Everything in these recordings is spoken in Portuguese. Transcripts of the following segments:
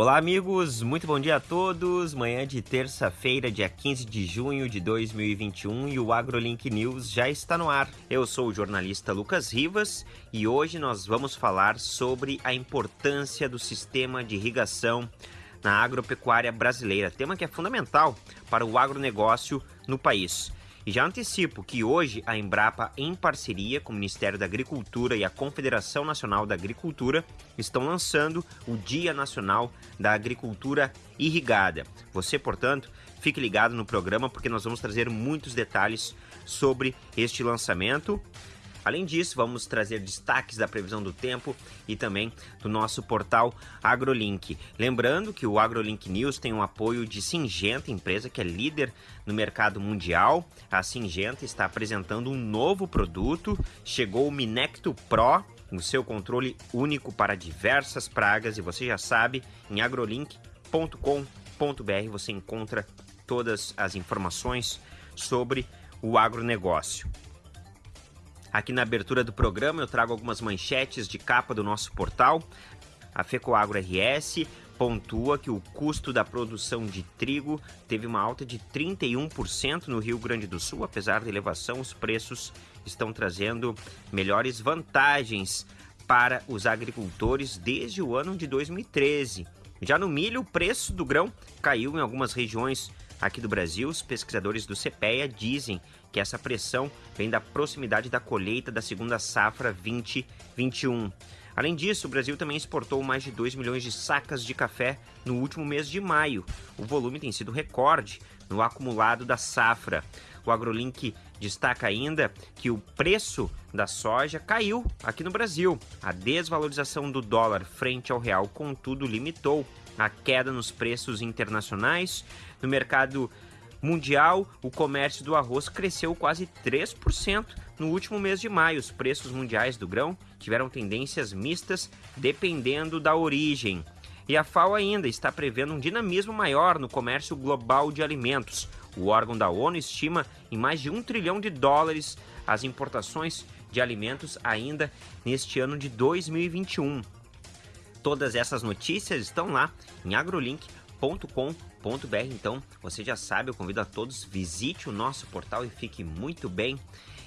Olá, amigos, muito bom dia a todos. Manhã de terça-feira, dia 15 de junho de 2021 e o AgroLink News já está no ar. Eu sou o jornalista Lucas Rivas e hoje nós vamos falar sobre a importância do sistema de irrigação na agropecuária brasileira, tema que é fundamental para o agronegócio no país. E já antecipo que hoje a Embrapa, em parceria com o Ministério da Agricultura e a Confederação Nacional da Agricultura, estão lançando o Dia Nacional da Agricultura Irrigada. Você, portanto, fique ligado no programa porque nós vamos trazer muitos detalhes sobre este lançamento Além disso, vamos trazer destaques da previsão do tempo e também do nosso portal AgroLink. Lembrando que o AgroLink News tem um apoio de Singenta, empresa que é líder no mercado mundial. A Singenta está apresentando um novo produto, chegou o Minecto Pro, o seu controle único para diversas pragas e você já sabe, em agrolink.com.br você encontra todas as informações sobre o agronegócio. Aqui na abertura do programa eu trago algumas manchetes de capa do nosso portal. A FECOAGro RS pontua que o custo da produção de trigo teve uma alta de 31% no Rio Grande do Sul. Apesar da elevação, os preços estão trazendo melhores vantagens para os agricultores desde o ano de 2013. Já no milho, o preço do grão caiu em algumas regiões aqui do Brasil. Os pesquisadores do CPEA dizem que essa pressão vem da proximidade da colheita da segunda safra 2021. Além disso, o Brasil também exportou mais de 2 milhões de sacas de café no último mês de maio. O volume tem sido recorde no acumulado da safra. O AgroLink destaca ainda que o preço da soja caiu aqui no Brasil. A desvalorização do dólar frente ao real, contudo, limitou a queda nos preços internacionais. No mercado mundial, o comércio do arroz cresceu quase 3% no último mês de maio. Os preços mundiais do grão tiveram tendências mistas dependendo da origem. E a FAO ainda está prevendo um dinamismo maior no comércio global de alimentos. O órgão da ONU estima em mais de um trilhão de dólares as importações de alimentos ainda neste ano de 2021. Todas essas notícias estão lá em agrolink.com.br br Então, você já sabe, eu convido a todos, visite o nosso portal e fique muito bem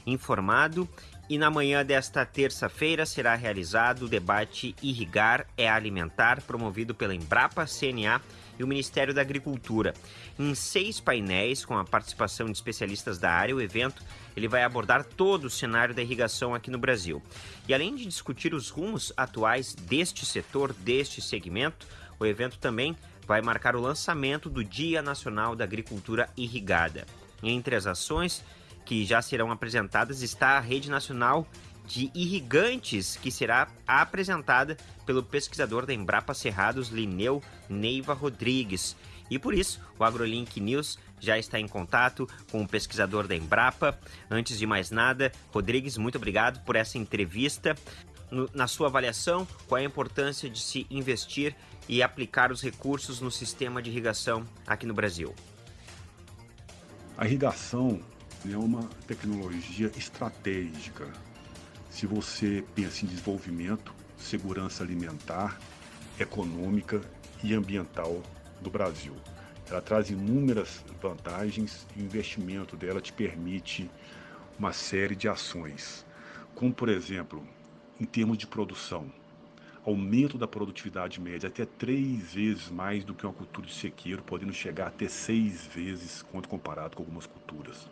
informado. E na manhã desta terça-feira será realizado o debate Irrigar é Alimentar, promovido pela Embrapa, CNA e o Ministério da Agricultura. Em seis painéis, com a participação de especialistas da área, o evento ele vai abordar todo o cenário da irrigação aqui no Brasil. E além de discutir os rumos atuais deste setor, deste segmento, o evento também vai marcar o lançamento do Dia Nacional da Agricultura Irrigada. Entre as ações que já serão apresentadas está a Rede Nacional de Irrigantes, que será apresentada pelo pesquisador da Embrapa Cerrados, Lineu Neiva Rodrigues. E por isso, o AgroLink News já está em contato com o pesquisador da Embrapa. Antes de mais nada, Rodrigues, muito obrigado por essa entrevista na sua avaliação, qual é a importância de se investir e aplicar os recursos no sistema de irrigação aqui no Brasil? A irrigação é uma tecnologia estratégica. Se você pensa em desenvolvimento, segurança alimentar, econômica e ambiental do Brasil. Ela traz inúmeras vantagens e o investimento dela te permite uma série de ações, como por exemplo, em termos de produção. Aumento da produtividade média até três vezes mais do que uma cultura de sequeiro, podendo chegar até seis vezes quando comparado com algumas culturas.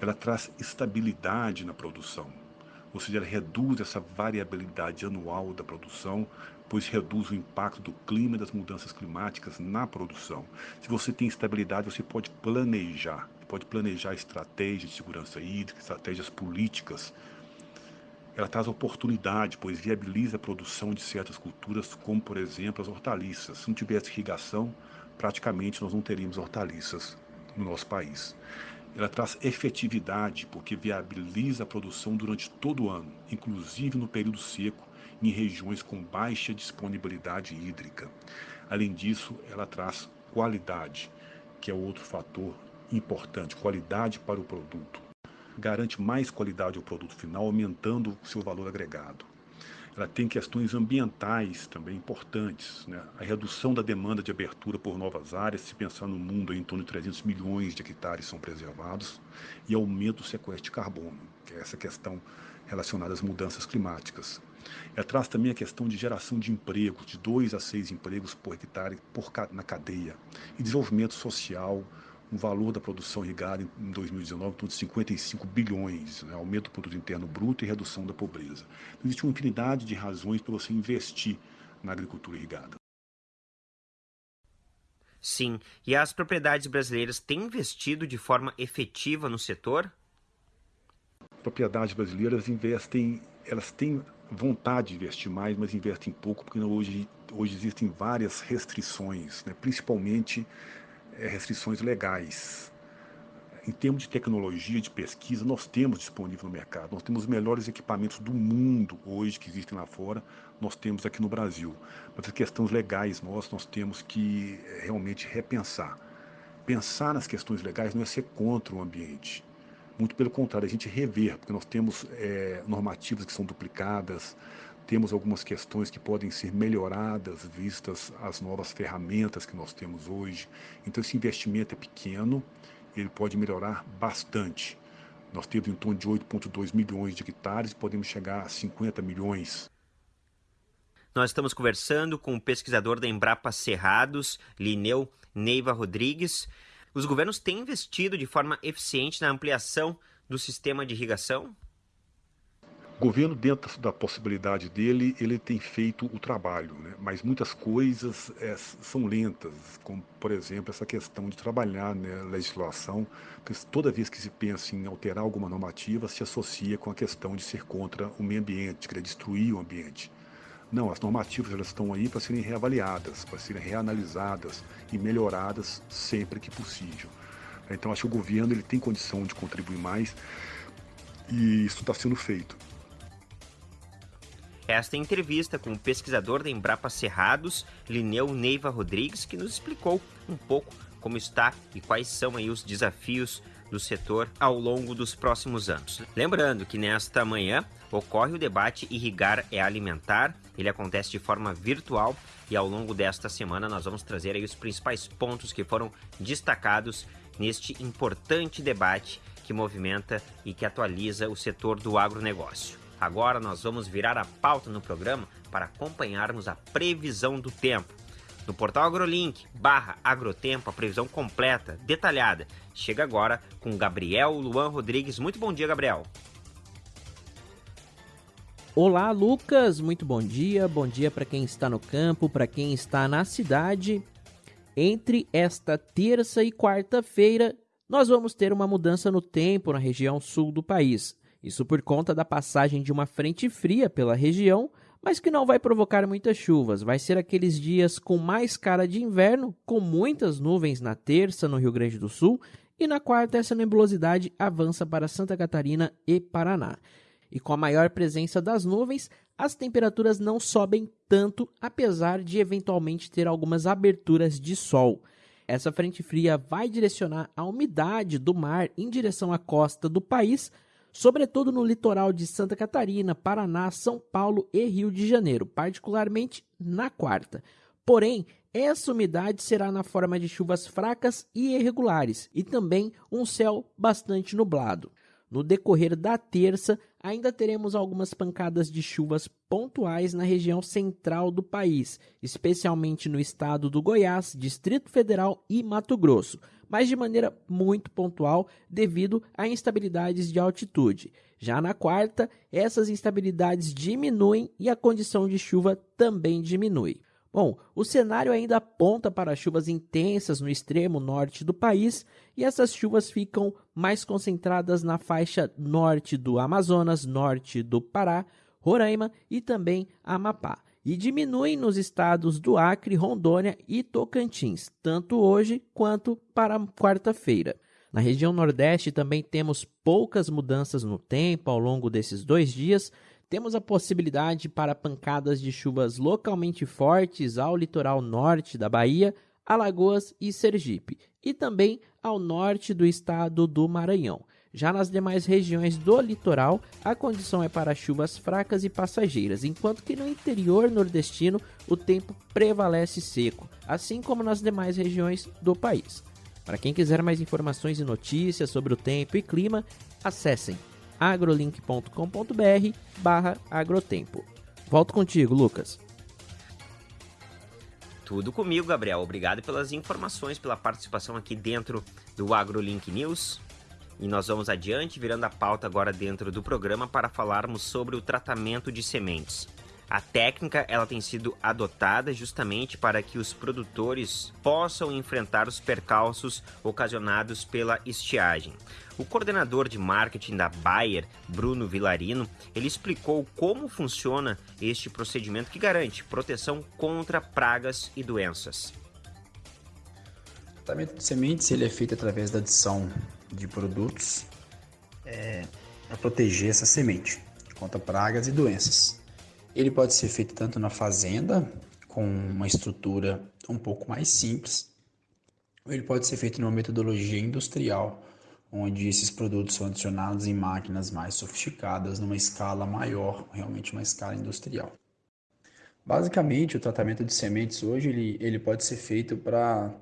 Ela traz estabilidade na produção, ou seja, ela reduz essa variabilidade anual da produção, pois reduz o impacto do clima e das mudanças climáticas na produção. Se você tem estabilidade, você pode planejar, pode planejar estratégias de segurança hídrica, estratégias políticas ela traz oportunidade, pois viabiliza a produção de certas culturas, como por exemplo as hortaliças. Se não tivesse irrigação, praticamente nós não teríamos hortaliças no nosso país. Ela traz efetividade, porque viabiliza a produção durante todo o ano, inclusive no período seco, em regiões com baixa disponibilidade hídrica. Além disso, ela traz qualidade, que é outro fator importante, qualidade para o produto garante mais qualidade ao produto final, aumentando seu valor agregado. ela tem questões ambientais também importantes. Né? A redução da demanda de abertura por novas áreas, se pensar no mundo, em torno de 300 milhões de hectares são preservados, e aumento do sequestro de carbono, que é essa questão relacionada às mudanças climáticas. Ela traz também a questão de geração de empregos, de dois a seis empregos por hectare por, na cadeia, e desenvolvimento social, um valor da produção irrigada em 2019 em torno de 55 bilhões, né? aumento do produto interno bruto e redução da pobreza. Então, existe uma infinidade de razões para você investir na agricultura irrigada. Sim, e as propriedades brasileiras têm investido de forma efetiva no setor? Propriedades brasileiras investem, elas têm vontade de investir mais, mas investem pouco, porque hoje, hoje existem várias restrições, né? principalmente restrições legais. Em termos de tecnologia, de pesquisa, nós temos disponível no mercado. Nós temos os melhores equipamentos do mundo hoje que existem lá fora, nós temos aqui no Brasil. Mas as questões legais nós, nós temos que é, realmente repensar. Pensar nas questões legais não é ser contra o ambiente. Muito pelo contrário, a gente rever, porque nós temos é, normativas que são duplicadas, temos algumas questões que podem ser melhoradas vistas as novas ferramentas que nós temos hoje. Então esse investimento é pequeno, ele pode melhorar bastante. Nós temos em torno de 8,2 milhões de hectares podemos chegar a 50 milhões. Nós estamos conversando com o pesquisador da Embrapa Cerrados, Lineu Neiva Rodrigues. Os governos têm investido de forma eficiente na ampliação do sistema de irrigação? O governo, dentro da possibilidade dele, ele tem feito o trabalho, né? mas muitas coisas é, são lentas, como, por exemplo, essa questão de trabalhar né, legislação, porque toda vez que se pensa em alterar alguma normativa, se associa com a questão de ser contra o meio ambiente, querer destruir o ambiente. Não, as normativas elas estão aí para serem reavaliadas, para serem reanalisadas e melhoradas sempre que possível. Então, acho que o governo ele tem condição de contribuir mais e isso está sendo feito. Esta entrevista com o pesquisador da Embrapa Cerrados, Lineu Neiva Rodrigues, que nos explicou um pouco como está e quais são aí os desafios do setor ao longo dos próximos anos. Lembrando que nesta manhã ocorre o debate Irrigar é Alimentar. Ele acontece de forma virtual e ao longo desta semana nós vamos trazer aí os principais pontos que foram destacados neste importante debate que movimenta e que atualiza o setor do agronegócio. Agora nós vamos virar a pauta no programa para acompanharmos a previsão do tempo. No portal AgroLink, barra Agrotempo, a previsão completa, detalhada. Chega agora com Gabriel Luan Rodrigues. Muito bom dia, Gabriel. Olá, Lucas. Muito bom dia. Bom dia para quem está no campo, para quem está na cidade. Entre esta terça e quarta-feira, nós vamos ter uma mudança no tempo na região sul do país. Isso por conta da passagem de uma frente fria pela região, mas que não vai provocar muitas chuvas. Vai ser aqueles dias com mais cara de inverno, com muitas nuvens na terça no Rio Grande do Sul, e na quarta essa nebulosidade avança para Santa Catarina e Paraná. E com a maior presença das nuvens, as temperaturas não sobem tanto, apesar de eventualmente ter algumas aberturas de sol. Essa frente fria vai direcionar a umidade do mar em direção à costa do país, sobretudo no litoral de Santa Catarina, Paraná, São Paulo e Rio de Janeiro, particularmente na quarta. Porém, essa umidade será na forma de chuvas fracas e irregulares e também um céu bastante nublado. No decorrer da terça, ainda teremos algumas pancadas de chuvas pontuais na região central do país, especialmente no estado do Goiás, Distrito Federal e Mato Grosso mas de maneira muito pontual devido a instabilidades de altitude. Já na quarta, essas instabilidades diminuem e a condição de chuva também diminui. Bom, o cenário ainda aponta para chuvas intensas no extremo norte do país e essas chuvas ficam mais concentradas na faixa norte do Amazonas, norte do Pará, Roraima e também Amapá e diminuem nos estados do Acre, Rondônia e Tocantins, tanto hoje quanto para quarta-feira. Na região Nordeste também temos poucas mudanças no tempo ao longo desses dois dias. Temos a possibilidade para pancadas de chuvas localmente fortes ao litoral norte da Bahia, Alagoas e Sergipe, e também ao norte do estado do Maranhão. Já nas demais regiões do litoral, a condição é para chuvas fracas e passageiras, enquanto que no interior nordestino o tempo prevalece seco, assim como nas demais regiões do país. Para quem quiser mais informações e notícias sobre o tempo e clima, acessem agrolink.com.br barra agrotempo. Volto contigo, Lucas. Tudo comigo, Gabriel. Obrigado pelas informações, pela participação aqui dentro do AgroLink News. E nós vamos adiante, virando a pauta agora dentro do programa para falarmos sobre o tratamento de sementes. A técnica ela tem sido adotada justamente para que os produtores possam enfrentar os percalços ocasionados pela estiagem. O coordenador de marketing da Bayer, Bruno Villarino, ele explicou como funciona este procedimento que garante proteção contra pragas e doenças. O tratamento de sementes ele é feito através da adição de produtos é, para proteger essa semente contra pragas e doenças. Ele pode ser feito tanto na fazenda, com uma estrutura um pouco mais simples, ou ele pode ser feito numa metodologia industrial, onde esses produtos são adicionados em máquinas mais sofisticadas, numa escala maior, realmente uma escala industrial. Basicamente, o tratamento de sementes hoje ele, ele pode ser feito para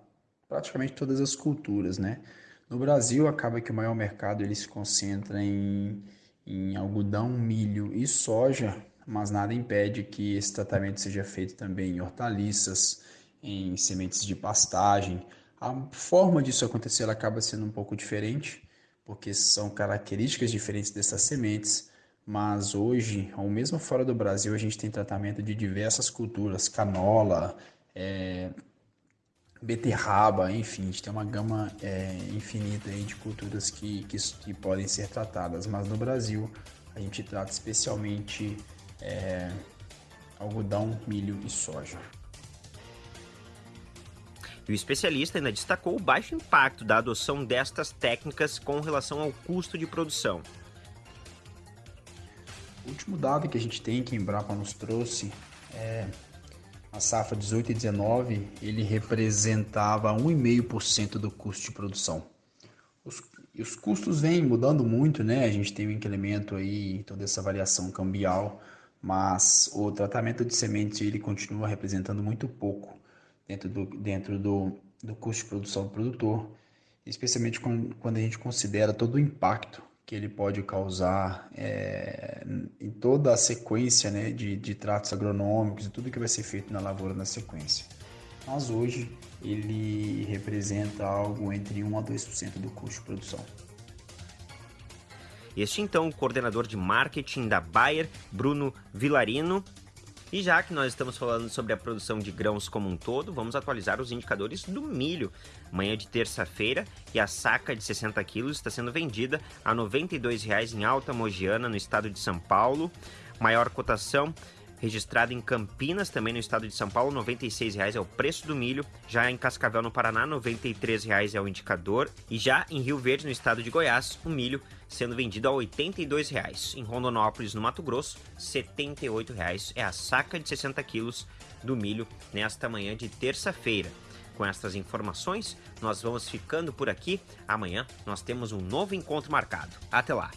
praticamente todas as culturas, né? No Brasil, acaba que o maior mercado ele se concentra em, em algodão, milho e soja, mas nada impede que esse tratamento seja feito também em hortaliças, em sementes de pastagem. A forma disso acontecer acaba sendo um pouco diferente, porque são características diferentes dessas sementes, mas hoje, ou mesmo fora do Brasil, a gente tem tratamento de diversas culturas, canola, é, beterraba, enfim, a gente tem uma gama é, infinita de culturas que, que, que podem ser tratadas, mas no Brasil a gente trata especialmente é, algodão, milho e soja. E o especialista ainda destacou o baixo impacto da adoção destas técnicas com relação ao custo de produção. O último dado que a gente tem que a Embrapa nos trouxe é a safra 18 e 19, ele representava 1,5% do custo de produção. Os, os custos vêm mudando muito, né? A gente tem um incremento aí, toda essa variação cambial mas o tratamento de semente ele continua representando muito pouco dentro do, dentro do, do custo de produção do produtor, especialmente quando a gente considera todo o impacto que ele pode causar é, em toda a sequência né, de, de tratos agronômicos e tudo que vai ser feito na lavoura na sequência. Mas hoje ele representa algo entre 1 a 2% do custo de produção. Este então, o coordenador de marketing da Bayer, Bruno Villarino. E já que nós estamos falando sobre a produção de grãos como um todo, vamos atualizar os indicadores do milho. Manhã de terça-feira e a saca de 60 quilos está sendo vendida a R$ 92,00 em Alta Mogiana, no estado de São Paulo. Maior cotação registrado em Campinas, também no estado de São Paulo, R$ 96,00 é o preço do milho. Já em Cascavel, no Paraná, R$ 93,00 é o indicador. E já em Rio Verde, no estado de Goiás, o milho sendo vendido a R$ 82,00. Em Rondonópolis, no Mato Grosso, R$ 78,00 é a saca de 60 quilos do milho nesta manhã de terça-feira. Com estas informações, nós vamos ficando por aqui. Amanhã nós temos um novo encontro marcado. Até lá!